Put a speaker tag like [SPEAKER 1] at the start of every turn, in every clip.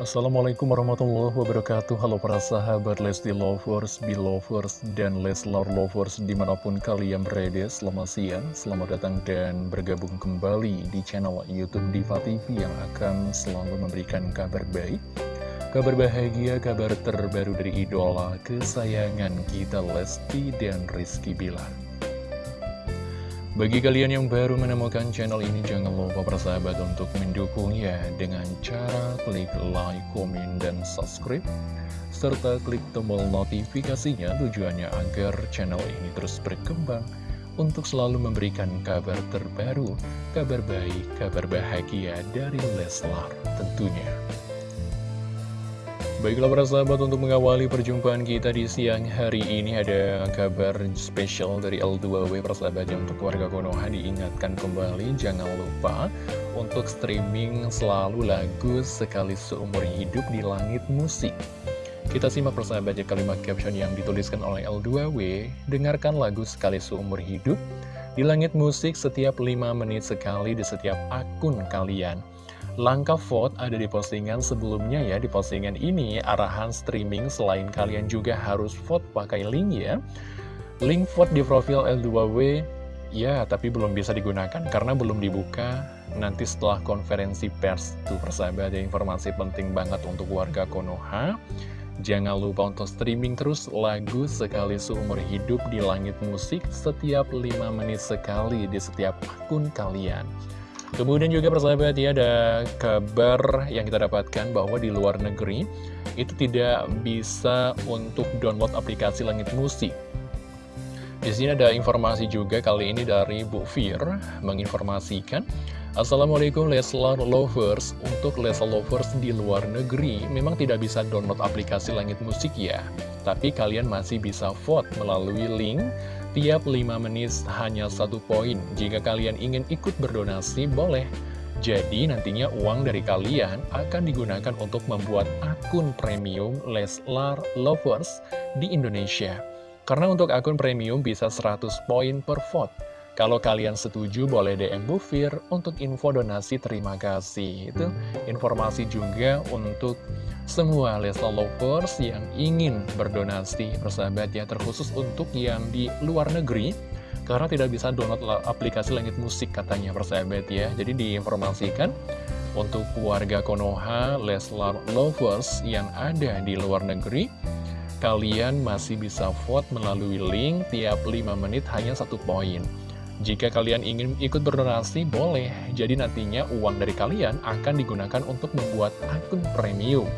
[SPEAKER 1] Assalamualaikum warahmatullahi wabarakatuh. Halo para sahabat Lesti Lovers, Belovers, dan Leslar Lovers di mana pun kalian berada Selamat siang, selamat datang dan bergabung kembali di channel Youtube Diva TV Yang akan selalu memberikan kabar baik Kabar bahagia, kabar terbaru dari idola kesayangan kita Lesti dan Rizky Bilar bagi kalian yang baru menemukan channel ini, jangan lupa persahabat untuk mendukungnya dengan cara klik like, komen, dan subscribe, serta klik tombol notifikasinya tujuannya agar channel ini terus berkembang untuk selalu memberikan kabar terbaru, kabar baik, kabar bahagia dari Leslar tentunya. Baiklah para sahabat untuk mengawali perjumpaan kita di siang hari ini ada kabar spesial dari L2W persahabat yang untuk warga Konoha diingatkan kembali. Jangan lupa untuk streaming selalu lagu sekali seumur hidup di langit musik. Kita simak persahabat ya kalimat caption yang dituliskan oleh L2W Dengarkan lagu sekali seumur hidup di langit musik setiap 5 menit sekali di setiap akun kalian Langkah vote ada di postingan sebelumnya ya. Di postingan ini arahan streaming selain kalian juga harus vote pakai link ya. Link vote di profil L2W ya tapi belum bisa digunakan karena belum dibuka. Nanti setelah konferensi pers tuh persahabat ada informasi penting banget untuk warga Konoha. Jangan lupa untuk streaming terus lagu sekali seumur hidup di langit musik setiap 5 menit sekali di setiap akun kalian Kemudian juga persahabat ya ada kabar yang kita dapatkan bahwa di luar negeri itu tidak bisa untuk download aplikasi Langit Musik. Di sini ada informasi juga kali ini dari Bu Fir menginformasikan Assalamualaikum Leslar Lovers Untuk Leslar Lovers di luar negeri memang tidak bisa download aplikasi Langit Musik ya Tapi kalian masih bisa vote melalui link Tiap 5 menit hanya satu poin. Jika kalian ingin ikut berdonasi, boleh. Jadi nantinya uang dari kalian akan digunakan untuk membuat akun premium Leslar Lovers di Indonesia. Karena untuk akun premium bisa 100 poin per vote. Kalau kalian setuju boleh DM Bufir untuk info donasi terima kasih. Itu informasi juga untuk semua Leslar Lovers yang ingin berdonasi persahabat ya terkhusus untuk yang di luar negeri karena tidak bisa download aplikasi langit musik katanya persahabat ya. Jadi diinformasikan untuk warga Konoha Leslar Lovers yang ada di luar negeri kalian masih bisa vote melalui link tiap 5 menit hanya satu poin. Jika kalian ingin ikut berdonasi, boleh. Jadi nantinya uang dari kalian akan digunakan untuk membuat akun premium.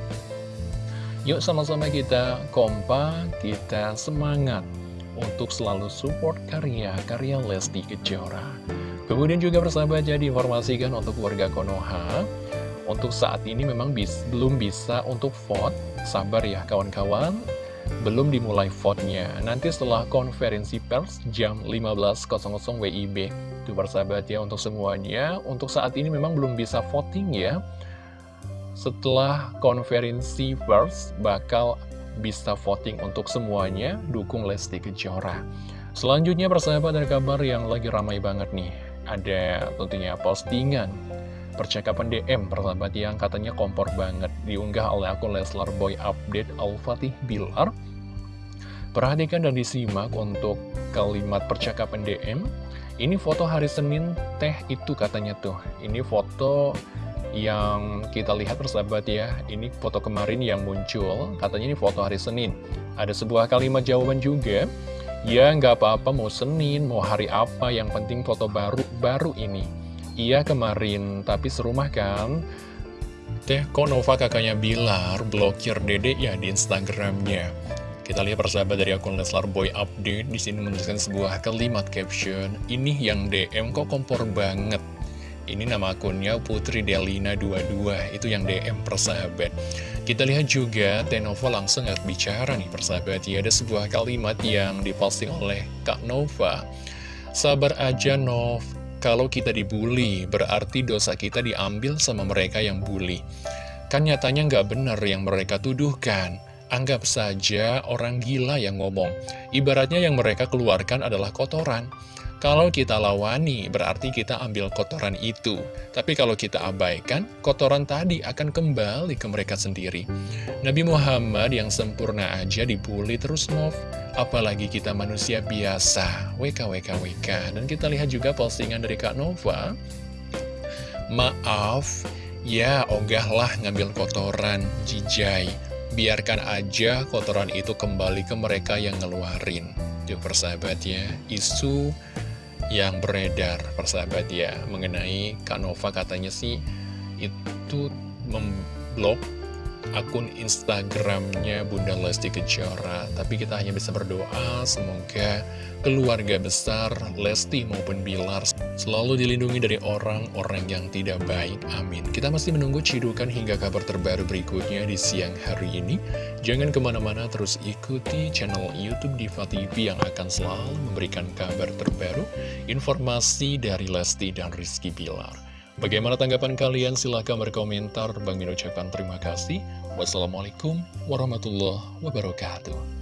[SPEAKER 1] Yuk sama-sama kita kompak, kita semangat untuk selalu support karya-karya Lesti Kejora. Kemudian juga persahabat jadi informasikan untuk warga Konoha, untuk saat ini memang bis, belum bisa untuk vote, sabar ya kawan-kawan, belum dimulai vote-nya. Nanti setelah konferensi pers jam 15.00 WIB. Itu persahabat ya untuk semuanya. Untuk saat ini memang belum bisa voting ya. Setelah konferensi pers bakal bisa voting untuk semuanya. Dukung Lesti Kejora. Selanjutnya persahabat ada kabar yang lagi ramai banget nih. Ada tentunya postingan percakapan DM persahabat yang katanya kompor banget diunggah oleh akun Leslar Boy Update Al-Fatih Bilar Perhatikan dan disimak untuk kalimat percakapan DM. Ini foto hari Senin teh itu katanya tuh. Ini foto yang kita lihat persahabat ya. Ini foto kemarin yang muncul. Katanya ini foto hari Senin. Ada sebuah kalimat jawaban juga. Ya nggak apa-apa mau Senin, mau hari apa, yang penting foto baru-baru ini. Iya kemarin, tapi serumah kan? Teh Konova kakaknya Bilar blokir dede ya di Instagramnya. Kita lihat persahabat dari akun Leslar Boy Update di sini menuliskan sebuah kalimat caption. Ini yang DM kok kompor banget. Ini nama akunnya Putri Delina 22, itu yang DM persahabat. Kita lihat juga Tenova langsung nggak bicara nih persahabat ya. Ada sebuah kalimat yang diposting oleh Kak Nova. Sabar aja Nov, kalau kita dibully berarti dosa kita diambil sama mereka yang bully. Kan nyatanya nggak benar yang mereka tuduhkan. Anggap saja orang gila yang ngomong. Ibaratnya yang mereka keluarkan adalah kotoran. Kalau kita lawani, berarti kita ambil kotoran itu. Tapi kalau kita abaikan, kotoran tadi akan kembali ke mereka sendiri. Nabi Muhammad yang sempurna aja dibully terus Nov. Apalagi kita manusia biasa. WK, WK, WK. Dan kita lihat juga postingan dari Kak Nova. Maaf, ya ogahlah ngambil kotoran, jijai. Biarkan aja kotoran itu kembali ke mereka yang ngeluarin. Tuh persahabat ya, isu yang beredar persahabat ya mengenai Kak Nova katanya sih itu memblok akun Instagramnya Bunda Lesti Kejora. Tapi kita hanya bisa berdoa semoga keluarga besar Lesti maupun Bilar selalu dilindungi dari orang-orang yang tidak baik. Amin. Kita masih menunggu cidukan hingga kabar terbaru berikutnya di siang hari ini. Jangan ke mana-mana terus ikuti channel Youtube Diva TV yang akan selalu memberikan kabar terbaru informasi dari Lesti dan Rizky Bilar Bagaimana tanggapan kalian? Silahkan berkomentar. Bang Min ucapkan terima kasih. Wassalamualaikum warahmatullahi wabarakatuh.